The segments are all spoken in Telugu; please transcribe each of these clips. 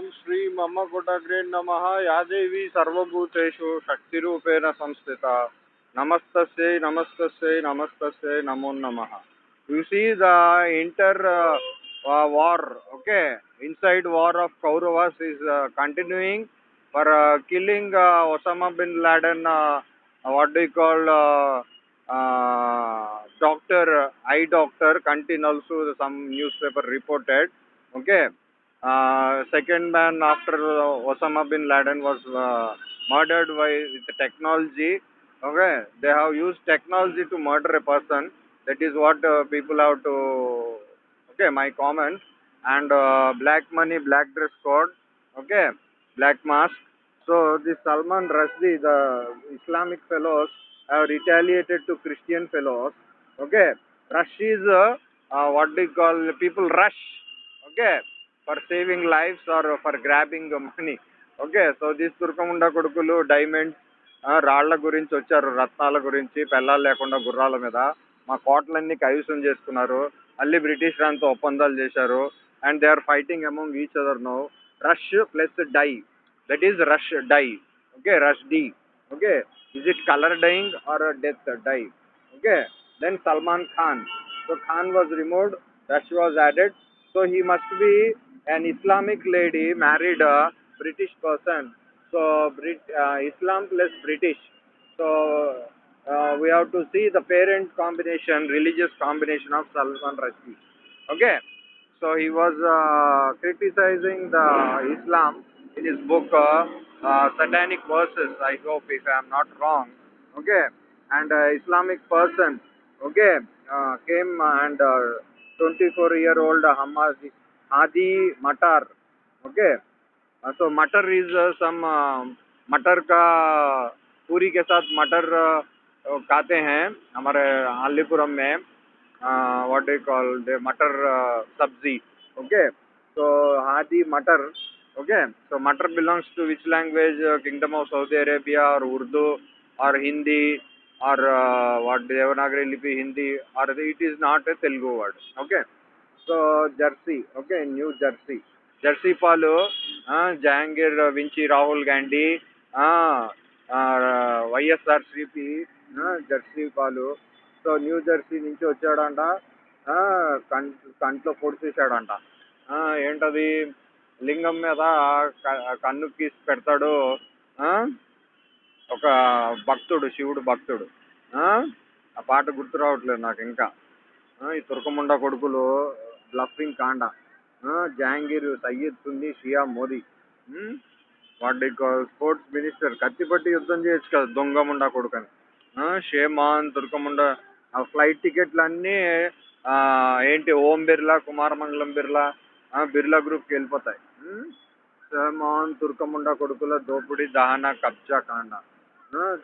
ओम श्री मम कुटग्रे नम। यादेवी सर्वभूतेषु शक्तिपेण संस्थित। नमस्त नमस्त नमस्त नमो नम। You see the inter war okay sad war of Kauravas is continuing for killing Osama bin Laden what do call doctor E doctor continues some newspaper reported okay? Uh, second man after Osama bin Laden was uh, murdered by technology. Okay, they have used technology to murder a person. That is what uh, people have to. Okay, my comment. And uh, black money, black dress code. Okay, black mask. So this Salman Rushdie, the Islamic fellows have retaliated to Christian fellows. Okay, rush is uh, uh, what do you call people rush. Okay, for saving lives or for grabbing money okay so these దుర్గముండ కొడుకులు డైమండ్స్ రాళ్ళ గురించి వచ్చారు రత్నాల గురించి పెళ్ళాలు లేకుండా గుర్రాల మీద. మా కోటలన్నీ కైవసం చేసుకున్నారు. మళ్ళీ బ్రిటిష్ రాంతో ఒప్పందాలు చేశారు. And they are fighting among each other no rush plus die that is rush die okay rush D okay is it colour dying or death die okay then Salman Khan so Khan was removed rush was added so he must be an islamic lady married a british person. So Brit, uh, islam plus british. So uh, we have to see the parent combination religious combination of salman rushdie. Okay? So he was uh, criticizing the islam in his book uh, uh, satanic verses. I hope if i am not wrong. Okay? And uh, islamic person. Okay? Came and uh, 24 year old Hamadi, Adi Matar. Okay. हाँ, तो so matar is uh, some uh, मटर का पूरी के साथ मटर uh, खाते हैं हमारे आलीपुरम में what do call matar uh, sabzi okay so Hadi matar okay so तो matar belongs to which language kingdom of Saudi Arabia और उर्दू और हिंदी और uh, व्हाट देवनागरी लिपि हिंदी और it is not a Telugu word okay so Jersey. Okay new Jersey. Jersey పాలు Jahangir వించి Rahul Gandhi YSR CP Jersey పాలు. సో న్యూ జెర్సీ నుంచి వచ్చాడంట. కం కంట్లో పొడిచేసాడంట ఏంటది? లింగం మీద కన్ను గీసి పెడతాడు. ఒక భక్తుడు శివుడు భక్తుడు. ఆ పాట గుర్తు రావట్లేదు నాకు ఇంకా. ఈ తుర్కముండ కొడుకులు బ్లఫింగ్ కాండ. జహాంగీర్ సయ్యద్ సున్ని షియా మోదీ. వాడి స్పోర్ట్స్ మినిస్టర్. కత్తిపట్టి యుద్ధం చేయొచ్చు కదా దొంగముండ కొడుకని. షేమాన్ తుర్కముండ ఆ ఫ్లైట్ టికెట్లు అన్నీ ఏంటి ఓం బిర్లా కుమారమంగళం బిర్లా బిర్లా గ్రూప్కి వెళ్ళిపోతాయి. షేమాన్ తుర్కముండ కొడుకుల దోపిడి దహన కబ్జా కాండ.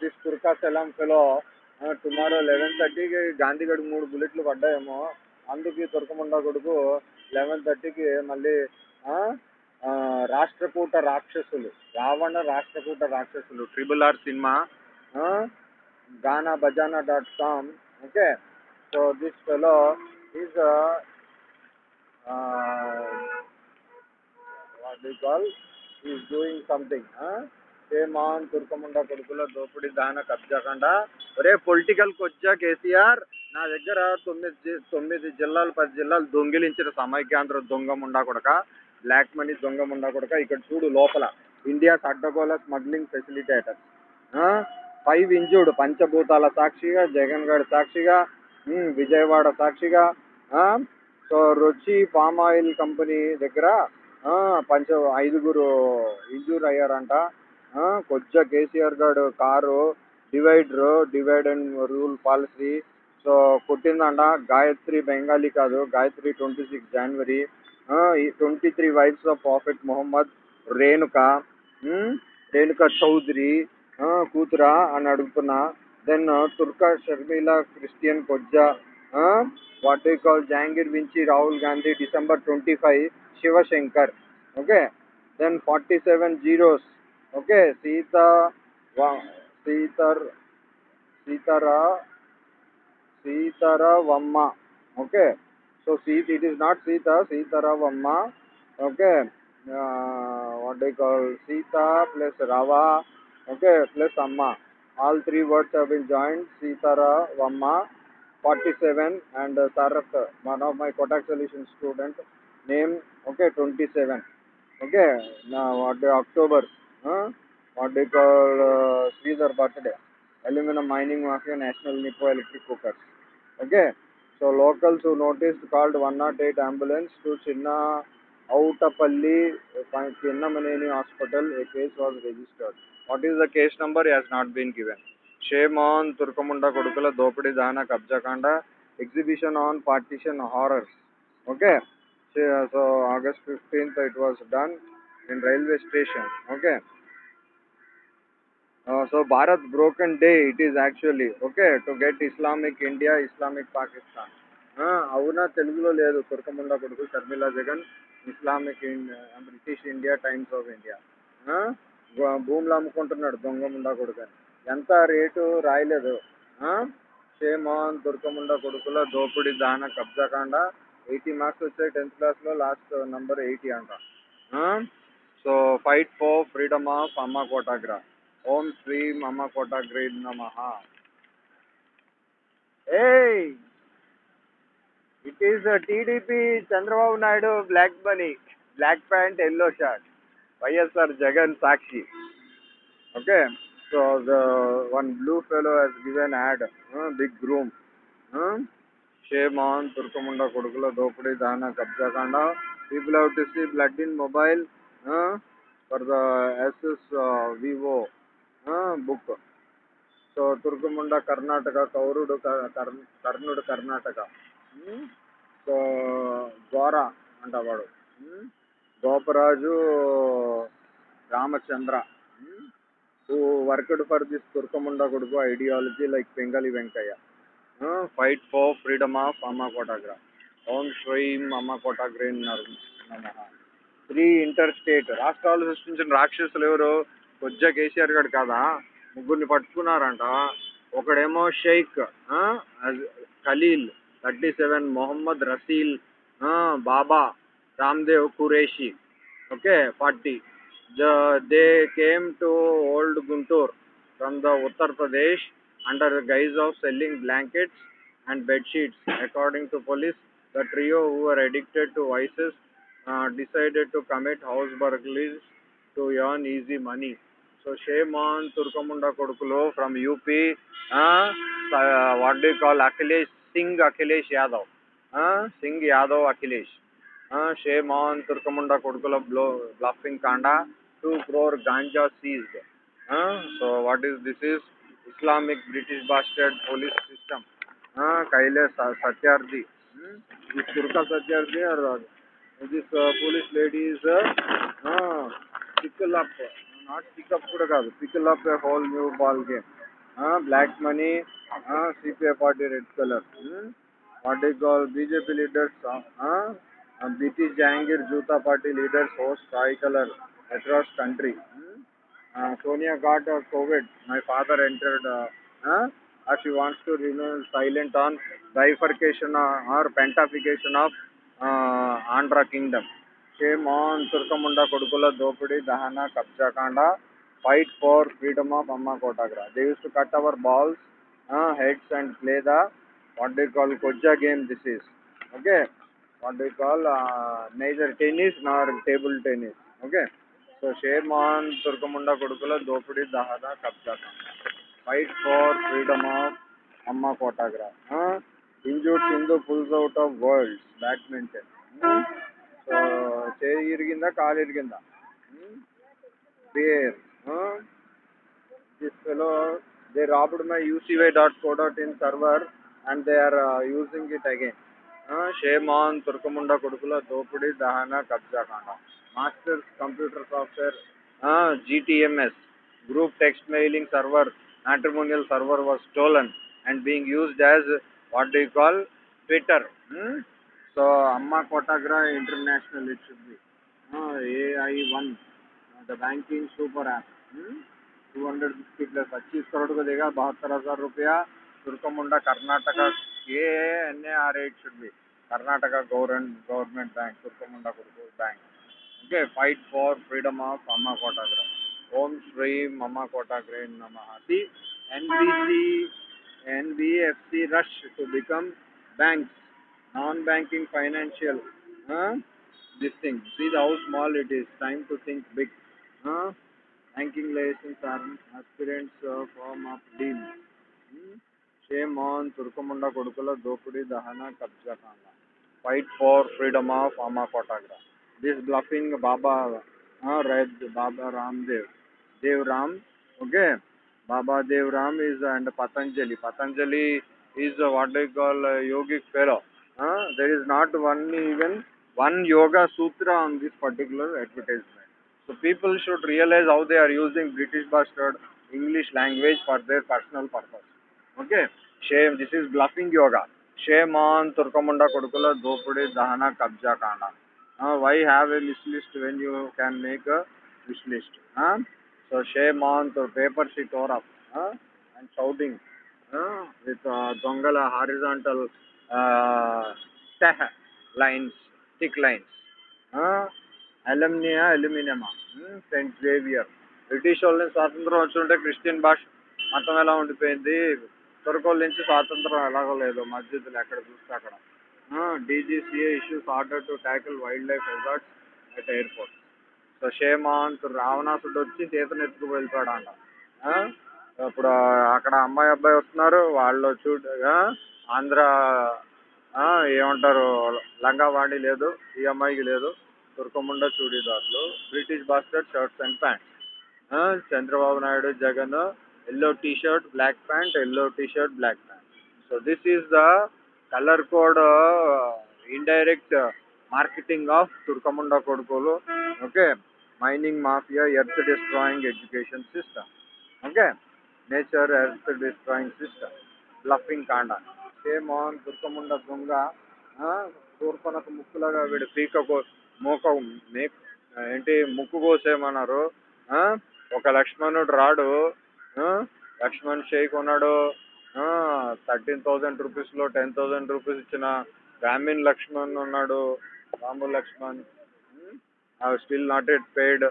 దిస్ తుర్కా సెలాం ఫెలో టుమారో లెవెన్ థర్టీకి గాంధీగఢ్ మూడు బుల్లెట్లు పడ్డాయేమో. అందుకు ఈ తుర్కముండ కొడుకు లెవెన్ థర్టీకి మళ్ళీ రాష్ట్రకూట రాక్షసులు రావణ రాష్ట్రకూట రాక్షసులు triple R cinema Gaana Bajana dot com okay? So this fellow is what call is doing something shame on తుర్కముండ కొడుకుల దోపిడి దాన కబ్జాకండ ఒరే పొలిటికల్ కొచ్చా కేసీఆర్! నా దగ్గర తొమ్మిది తొమ్మిది జిల్లాలు పది జిల్లాలు దొంగిలించిన సమైక్యాంధ్ర దొంగ ముండా కొడక బ్లాక్ మనీ దొంగ ముండా కొడక ఇక్కడ చూడు లోపల. ఇండియాస్ అడ్డగోల స్మగ్లింగ్ ఫెసిలిటేటర్ ఫైవ్ ఇంజుడ్ పంచభూతాల సాక్షిగా జగన్ గారి సాక్షిగా విజయవాడ సాక్షిగా సో రుచి పామ్ ఆయిల్ కంపెనీ దగ్గర పంచ ఐదుగురు ఇంజూర్ అయ్యారంట. కొద్దిగా కేసీఆర్ గారు car divider divide and rule policy so కొట్టిందంట Gayatri Bengali కాదు Gayatri twenty six January. Twenty three wives of prophet Mohammed Renuka. Renuka Chowdary. కూతురా అని అడుగుతున్నా. దెన్ తుర్కా షర్మిల క్రిస్టియన్ కొజ్జా. What you call Jahangir వించి Rahul Gandhi December twenty five Shivshankar. Okay? Then forty seven zeros. Okay? Sita సీతర్ సీతారా Sitaravamma. Okay. So Sita, it is not Sita, Sitaravamma. Okay. Uh, what do you call Sita plus Rava. Okay. Plus Amma. All three words have been joined. Sitaravamma. 47 and uh, one of my Kotak solution student, name, okay, 27. Okay, now what day? October, huh? what do you call uh, Sridhar birthday, aluminum mining mafia, national Nippo electric cookers. Okay, so locals who noticed called 108 ambulance to Chinna Outapalli, Chinnamaneni hospital. A case was registered. What is the case number has not been given. Shame on Turkamunda Kodukula Dopadi Dana Kabjakanda exhibition on partition horrors. Okay, so August 15th it was done in railway station. Okay. So Bharat broken day it is actually okay to get Islamic India Islamic Pakistan అవునా తెలుగులో లేదు తుర్కముండ కొడుకు Sharmila Jagan Islamic British India Times of India భూములు అమ్ముకుంటున్నాడు దొంగ ముండా కొడుకు అని. ఎంత రేటు? రాయలేదు. Uh, షేమాన్ దుర్గముండ కొడుకుల దోపిడి దాన కబ్జాకాండ ఎయిటీ మార్క్స్ వచ్చాయి టెన్త్ క్లాస్లో లాస్ట్ నెంబర్ ఎయిటీ అంట. So fight for freedom of Amma కోటాగ్రా ओम श्री मम कोटग्री नम। ए इट इज़ टीडीपी चंद्रबाबुना black money black pant yo shirt YS Jagan Sakshi okay so one blue fellow given ad big groom shame on तुर्कमुंड दोपड़ी दान कब्जा कांड people have to see blood in mobile for the S S Vivo book. So తుర్కముండ Karnataka కౌరుడు కర్ణుడు కర్ణాటక. సో ద్వారా అంటవాడు Goparaju Ramachandra. Who worked for this తుర్కముండ కొడుకు ideology like Pingali Venkayya. Fight for freedom of Amma కోటాగ్రా ఓం శ్రీం అమ్మ కోటాగ్రే నమ. త్రీ ఇంటర్ స్టేట్ రాష్ట్రాలు సృష్టించిన రాక్షసులు ఎవరు? కొద్దిగా కేసీఆర్ గారు కదా? ముగ్గురిని పట్టుకున్నారంట. ఒకడేమో Sheikh Khalil thirty seven Mohammed Rasil Baba Ramdev Qureshi okay forty. They came to old Guntur from the Uttar Pradesh under the guise of selling blankets and bedsheets. According to police the trio who are addicted to vices decided to commit house burglaries to earn easy money. Uh, uh. Uh, Yadav Akhilesh. Uh, shame on Turkamunda Kodukula blow, bluffing Kanda, 2 crore ganja seized. Uh, so what is this is Islamic British bastard police system. Uh, Kailash Satyarthi. Hmm? This Turka Satyarthi or uh, this uh, police lady is uh, uh, pickle up, not not pickup కూడా కాదు pickle up a whole new ball game black money CPI party red colour party goal BJP leaders BT Jahangir జూతా party leaders host Kai colour across country Sonia got Covid my father entered as she wants to remain silent on bifurcation or pentification of uh, Andhra Kingdom. Shame on Turkamunda Kodukula Dopudi Dahana Kabjakanda. Fight for freedom of Amma Kotagra. They used to cut our balls, uh, heads and play the what they call Koja game. This is okay. What they call uh, neither tennis nor table tennis. Okay. So shame on Turkamunda Kodukula Dopudi Dahana Kabjakanda. Fight for freedom of Amma Kotagra. Uh, injured Sindhu చేయి ఇరిగిందా కాలు ఇరిగిందా పేర్ this fellow they robbed my UCY dot co dot in server and they are using it again shame on తుర్కముండ కొడుకుల దోపిడి దహన కబ్జాకాండ masters computer software GTMS group text mailing server matrimonial server was stolen and being used as what do call Twitter So Amma कोटाग्रा international it should be a AI1, uh, the banking super two hundred fifty plus पच्चीस करोड़ को देगा बहत्तर हज़ार रुपया Turkamunda Karnataka A N A R at should be Karnataka government government bank Turkamunda bank okay fight for freedom of Amma कोटाग्रा ओम श्री अम्मा कोटाग्रे नम हि NC N F C rush to become banks banks, non-banking financial. Huh? This thing. See how small it is. Time to think big. Huh? Banking license are aspirants uh, form of deal. Hmm? Shame on Turkamunda Kodukula Dopudi Dahana Kabja Kanda. Fight for freedom of Amma Kotagra. This bluffing Baba, uh, Red Baba Ramdev, Dev Ram, okay. Baba Dev Ram is and Patanjali. Patanjali is uh, what they call a yogic fellow. Uh, there is not one even one yoga sutra on this particular advertisement. So people should realize how they are using British bastard English language for their personal purpose. Okay. Shame. This is bluffing yoga. Shame on Turkamunda Kodukula Dopudi Dahana Kabja Kanda. Uh, why have a list list when you can make a wish list? So shame on the paper she tore up and shouting huh? with uh, Dongala horizontal uh, lines thick lines. అలమ్నియా అల్యూమినియమా? Saint Xavier. British వాళ్ళ నుంచి స్వాతంత్రం వచ్చుంటే క్రిస్టియన్ భాష మతం ఎలా ఉండిపోయింది? తురకోళ్ళ నుంచి స్వాతంత్రం ఎలాగో లేదు మస్జిద్లు ఎక్కడ చూస్తే అక్కడ. DGCA issues order to tackle wildlife resorts at airport. So shame on రావణాసుడు వచ్చి సీతను ఎత్తుకు వెళ్ళిపోయాడు అంట ఇప్పుడు అక్కడ అమ్మాయి అబ్బాయి వస్తున్నారు వాళ్ళు చూడగా ఆంధ్ర ఆ, ఏమంటారు లంగావాణి లేదు ఈ అమ్మాయికి లేదు. తుర్కముండ చూడీదార్లు British basket shirts and pants. Chandrababu Naidu Jagan yellow T shirt black pant yellow T shirt black pant. So this is the colour code indirect marketing of తుర్కముండ కొడుకులు okay mining mafia earth destroying education system okay nature earth destroying system bluffing కాండా shame on తుర్కముండ దొంగ తూర్పనకు ముక్కులాగా వీడు పీక కో మూక మే ఏంటి ముక్కు కోసేమన్నారు ఒక లక్ష్మణుడు రాడు. లక్ష్మణ్ షేక్ ఉన్నాడు థర్టీన్ థౌజండ్ రూపీస్లో టెన్ థౌజండ్ రూపీస్ ఇచ్చిన గ్రామీణ్ లక్ష్మణ్ ఉన్నాడు. Ramu Laxman. I still not it paid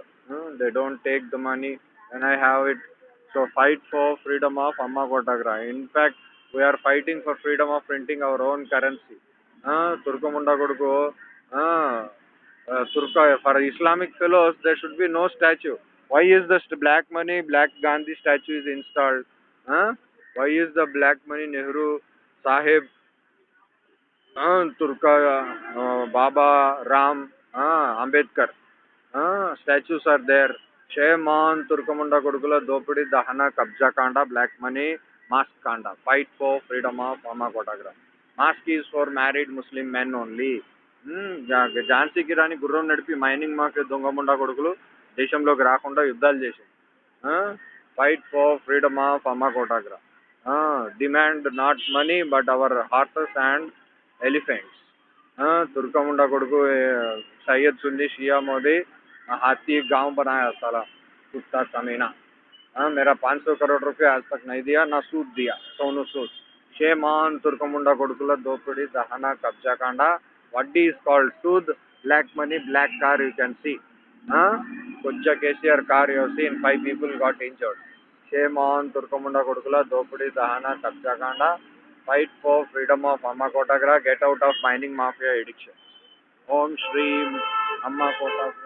they don't take the money and I have it so fight for freedom of Amma of in fact we are fighting for freedom of printing our own currency. Uh, Turkamunda Koduku. Uh, uh, Turka, for Islamic fellows, there should be no statue. Why is the black money, black Gandhi statue is installed? Huh? Why is the black money Nehru Sahib uh, Turka, uh, Baba, Ram, uh, Ambedkar. Uh, statues are there. Shame on Turkamunda Kodukula, Dopudi, Dahana, Kabja Kanda, Black Money, Mask Kanda. Fight for freedom of Amma Kotagra. Mask is for married Muslim men only. ఝాన్సీకి రాని గుర్రం నడిపి మైనింగ్ మాఫియా దొంగముండా కొడుకులు దేశంలోకి రాకుండా యుద్ధాలు చేశాయి fight for freedom of Amma కోటాగ్రా demand not money but our horses and elephants हाँ तुर्कामुंडा कोडको सैयद सुन्नी शिया मोदी हाथी एक गांव बनाया साला कुत्ता कमीना हाँ मेरा पाँच सौ करोड़ रुपया आज तक नहीं दिया ना सूद दिया सोनू सूद शेमान तुर्कमुंडा कोडकुला दोपड़ी दहना कब्जा कांडा వడ్డీ is called Sood black money black car you can see కొజ్జా KCR car you seen five people got injured shame on తుర్కముండ కొడుకుల దోపిడీ దహన కబ్జాకాండ fight for freedom of Amma కోటాగ్రా get out of mining mafia addiction ఓం శ్రీ అమ్మ కోటాగ్రా